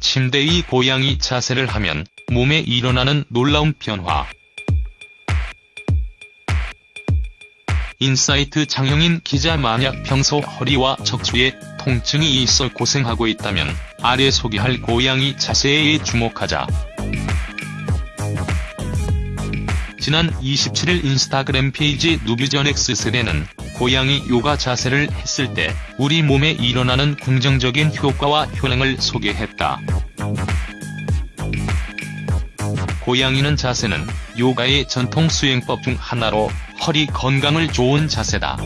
침대의 고양이 자세를 하면 몸에 일어나는 놀라운 변화. 인사이트 장영인 기자 만약 평소 허리와 척추에 통증이 있어 고생하고 있다면 아래 소개할 고양이 자세에 주목하자. 지난 27일 인스타그램 페이지 누비전엑스세대는 고양이 요가 자세를 했을 때 우리 몸에 일어나는 긍정적인 효과와 효능을 소개했다. 고양이는 자세는 요가의 전통 수행법 중 하나로 허리 건강을 좋은 자세다.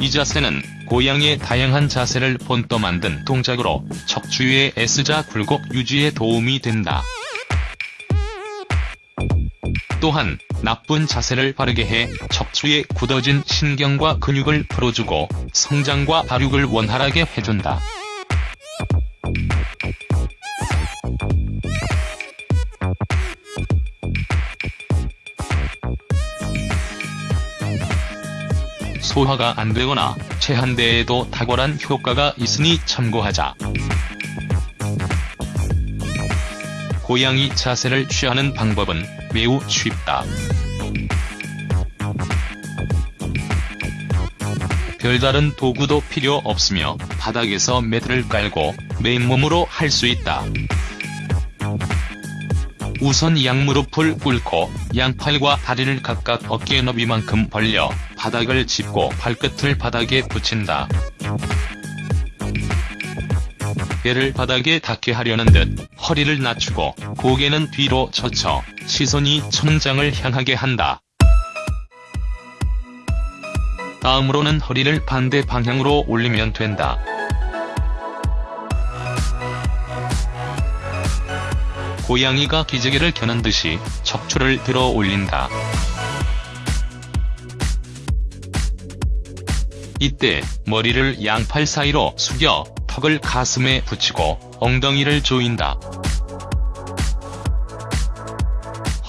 이 자세는 고양이의 다양한 자세를 본떠 만든 동작으로 척추의 S자 굴곡 유지에 도움이 된다. 또한 나쁜 자세를 바르게 해 척추에 굳어진 신경과 근육을 풀어주고 성장과 발육을 원활하게 해준다. 소화가 안 되거나 체한대에도 탁월한 효과가 있으니 참고하자. 고양이 자세를 취하는 방법은 매우 쉽다. 별다른 도구도 필요 없으며 바닥에서 매트를 깔고 맨몸으로 할 수 있다. 우선 양무릎을 꿇고 양팔과 다리를 각각 어깨 너비만큼 벌려 바닥을 짚고 발끝을 바닥에 붙인다. 배를 바닥에 닿게 하려는 듯 허리를 낮추고 고개는 뒤로 젖혀 시선이 천장을 향하게 한다. 다음으로는 허리를 반대 방향으로 올리면 된다. 고양이가 기저귀를 켜는 듯이 척추를 들어 올린다. 이때 머리를 양팔 사이로 숙여 턱을 가슴에 붙이고 엉덩이를 조인다.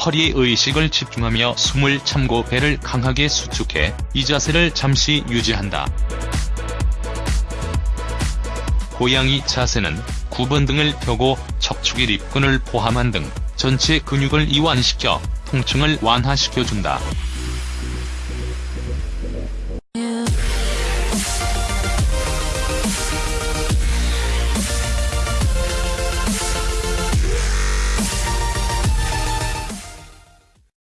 허리에 의식을 집중하며 숨을 참고 배를 강하게 수축해 이 자세를 잠시 유지한다. 고양이 자세는 9번 등을 펴고 척추기 립근을 포함한 등 전체 근육을 이완시켜 통증을 완화시켜준다.